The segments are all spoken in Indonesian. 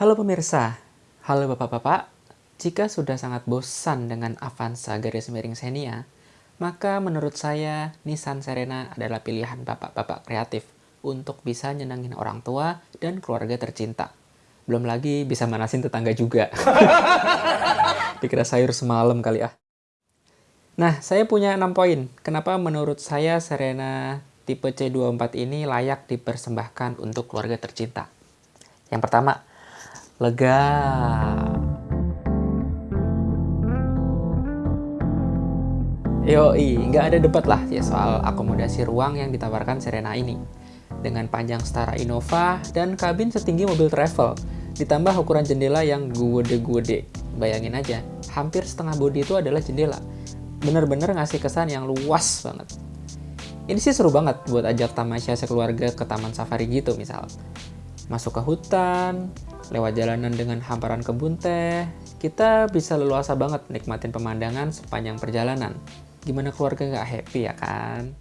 Halo pemirsa, halo bapak-bapak. Jika sudah sangat bosan dengan Avanza garis miring Xenia, maka menurut saya Nissan Serena adalah pilihan bapak-bapak kreatif untuk bisa nyenangin orang tua dan keluarga tercinta. Belum lagi bisa manasin tetangga juga. Dikira sayur semalam kali ah. Nah, saya punya 6 poin. Kenapa menurut saya Serena tipe C24 ini layak dipersembahkan untuk keluarga tercinta. Yang pertama, lega. Yoi, nggak ada debat lah ya soal akomodasi ruang yang ditawarkan Serena ini. Dengan panjang setara Innova dan kabin setinggi mobil travel, ditambah ukuran jendela yang gede-gede. Bayangin aja, hampir setengah bodi itu adalah jendela. Bener-bener ngasih kesan yang luas banget. Ini sih seru banget buat ajak tamasya sekeluarga ke taman safari gitu misal. Masuk ke hutan, lewat jalanan dengan hamparan kebun teh, kita bisa leluasa banget nikmatin pemandangan sepanjang perjalanan. Gimana keluarga nggak happy ya kan?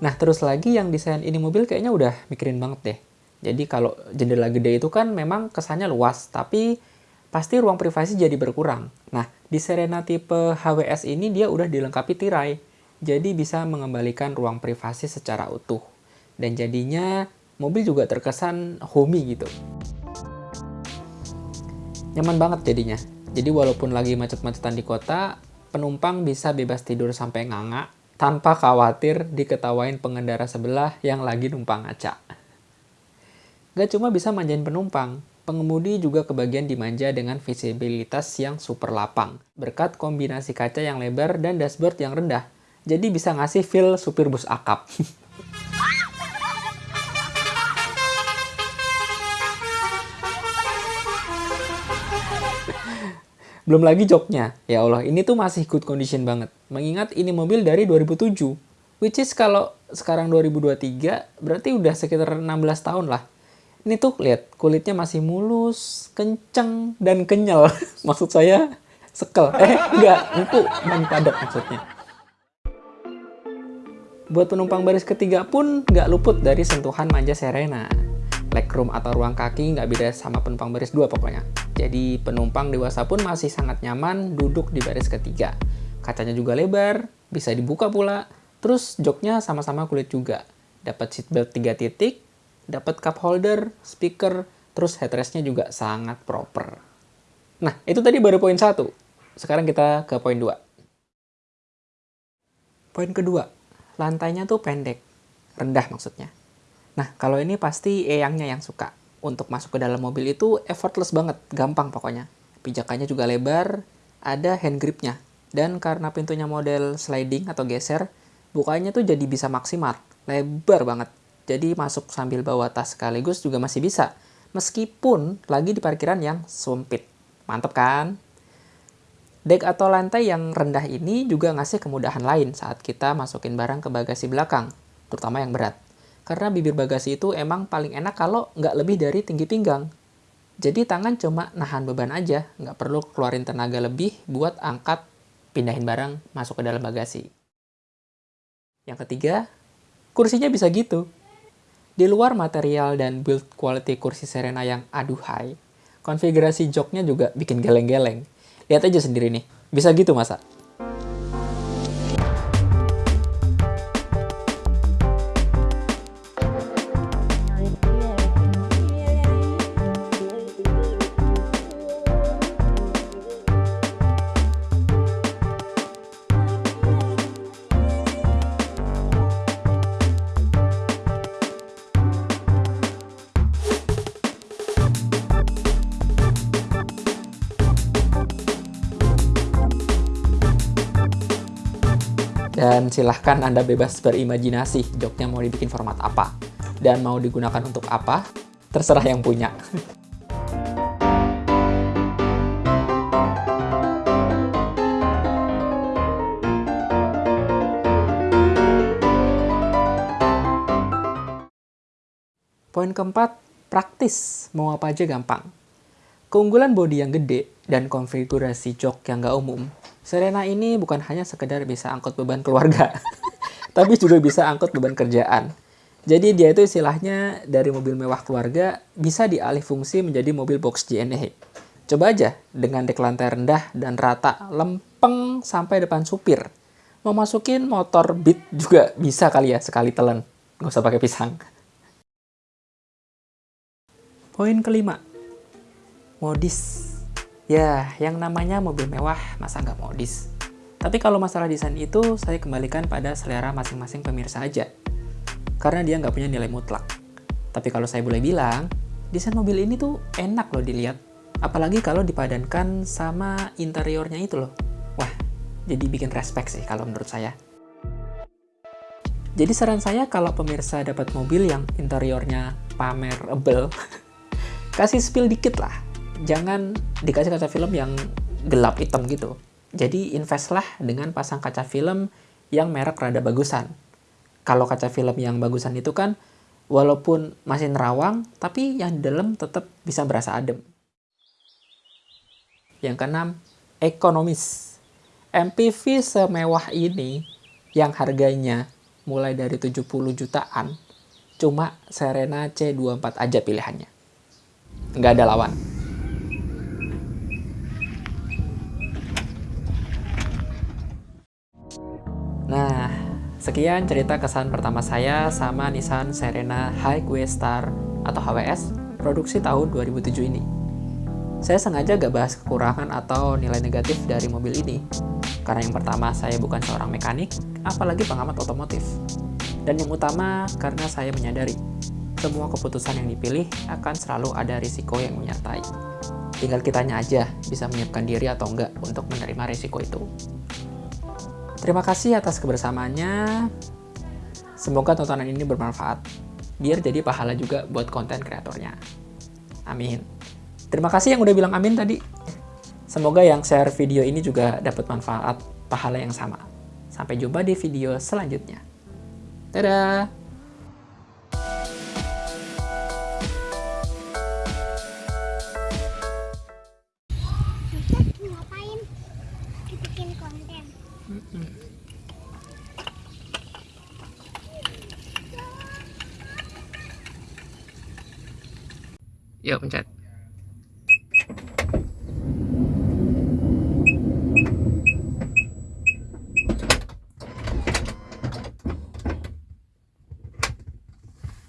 Nah terus lagi yang desain ini mobil kayaknya udah mikirin banget deh. Jadi kalau jendela gede itu kan memang kesannya luas, tapi pasti ruang privasi jadi berkurang. Nah, di Serena tipe HWS ini dia udah dilengkapi tirai, jadi bisa mengembalikan ruang privasi secara utuh. Dan jadinya mobil juga terkesan homey gitu. Nyaman banget jadinya. Jadi walaupun lagi macet-macetan di kota, penumpang bisa bebas tidur sampai nganga tanpa khawatir diketawain pengendara sebelah yang lagi numpang ngaca. Gak cuma bisa manjain penumpang, pengemudi juga kebagian dimanja dengan visibilitas yang super lapang, berkat kombinasi kaca yang lebar dan dashboard yang rendah. Jadi bisa ngasih feel supir bus akap. Belum lagi joknya. Ya Allah, ini tuh masih good condition banget. Mengingat ini mobil dari 2007. Which is kalau sekarang 2023, berarti udah sekitar 16 tahun lah. Ini tuh lihat kulitnya masih mulus, kenceng, dan kenyal. Maksud saya sekel. Eh, enggak, empuk padat maksudnya. Buat penumpang baris ketiga pun nggak luput dari sentuhan manja Serena legroom atau ruang kaki nggak beda sama penumpang baris dua pokoknya. Jadi penumpang dewasa pun masih sangat nyaman duduk di baris ketiga. Kacanya juga lebar, bisa dibuka pula. Terus joknya sama-sama kulit juga. Dapat seatbelt 3 titik, dapat cup holder, speaker, terus headrestnya juga sangat proper. Nah, itu tadi baru poin satu. Sekarang kita ke poin dua. Poin kedua, lantainya tuh pendek, rendah maksudnya. Nah, kalau ini pasti eyangnya yang suka. Untuk masuk ke dalam mobil itu effortless banget, gampang pokoknya. Pijakannya juga lebar, ada hand gripnya. Dan karena pintunya model sliding atau geser, bukanya tuh jadi bisa maksimal, lebar banget. Jadi masuk sambil bawa tas sekaligus juga masih bisa, meskipun lagi di parkiran yang sempit. Mantep kan? Dek atau lantai yang rendah ini juga ngasih kemudahan lain saat kita masukin barang ke bagasi belakang, terutama yang berat. Karena bibir bagasi itu emang paling enak kalau nggak lebih dari tinggi pinggang. Jadi tangan cuma nahan beban aja, nggak perlu keluarin tenaga lebih buat angkat, pindahin barang masuk ke dalam bagasi. Yang ketiga, kursinya bisa gitu. Di luar material dan build quality kursi Serena yang aduhai, konfigurasi joknya juga bikin geleng-geleng. Lihat aja sendiri nih, bisa gitu masa? Dan silahkan Anda bebas berimajinasi joknya mau dibikin format apa. Dan mau digunakan untuk apa. terserah yang punya. Poin keempat, praktis. Mau apa aja gampang. Keunggulan bodi yang gede dan konfigurasi jok yang gak umum, Serena ini bukan hanya sekedar bisa angkut beban keluarga, tapi juga bisa angkut beban kerjaan. Jadi dia itu istilahnya dari mobil mewah keluarga bisa dialih fungsi menjadi mobil box JNE. Coba aja dengan dek lantai rendah dan rata, lempeng sampai depan supir. Mau masukin motor beat juga bisa kali ya sekali telan. Nggak usah pakai pisang. Poin kelima, modis. Ya, yang namanya mobil mewah masa nggak modis. Tapi kalau masalah desain itu, saya kembalikan pada selera masing-masing pemirsa aja. Karena dia nggak punya nilai mutlak. Tapi kalau saya boleh bilang, desain mobil ini tuh enak loh dilihat. Apalagi kalau dipadankan sama interiornya itu loh. Wah, jadi bikin respect sih kalau menurut saya. Jadi saran saya kalau pemirsa dapat mobil yang interiornya pamerable, kasih spill dikit lah. Jangan dikasih kaca film yang gelap hitam gitu. Jadi invest lah dengan pasang kaca film yang merek rada bagusan. Kalau kaca film yang bagusan itu kan walaupun masih nerawang, tapi yang dalam tetap bisa berasa adem. Yang keenam, ekonomis. MPV semewah ini yang harganya mulai dari 70 jutaan, cuma Serena C24 aja pilihannya nggak ada lawan. Sekian cerita kesan pertama saya sama Nissan Serena Highway Star atau HWS produksi tahun 2007 ini. Saya sengaja gak bahas kekurangan atau nilai negatif dari mobil ini, karena yang pertama saya bukan seorang mekanik, apalagi pengamat otomotif. Dan yang utama karena saya menyadari semua keputusan yang dipilih akan selalu ada risiko yang menyertai. Tinggal kitanya aja bisa menyiapkan diri atau enggak untuk menerima risiko itu. Terima kasih atas kebersamaannya. Semoga tontonan ini bermanfaat. Biar jadi pahala juga buat konten kreatornya. Amin. Terima kasih yang udah bilang amin tadi. Semoga yang share video ini juga dapat manfaat pahala yang sama. Sampai jumpa di video selanjutnya. Dadah! Yuk pencet.